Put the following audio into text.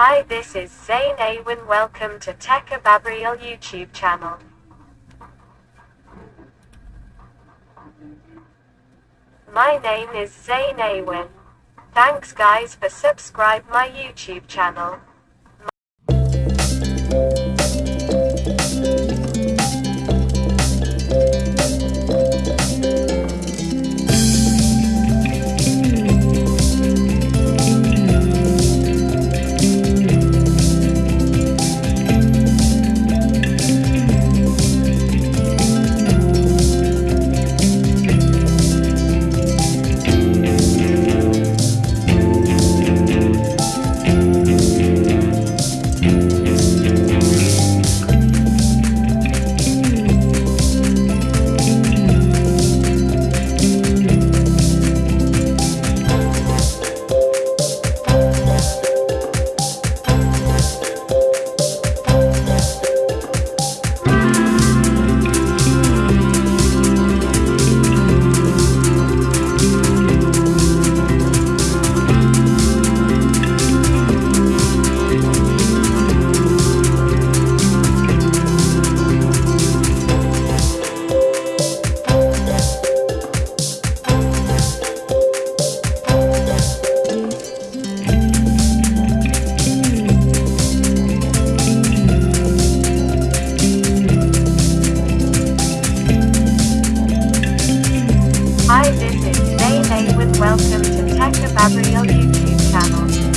Hi, this is Zain Awen. Welcome to Tech Ababriel YouTube channel. My name is Zain Awen. Thanks guys for subscribe my YouTube channel. welcome to Tech Gabriel YouTube channel.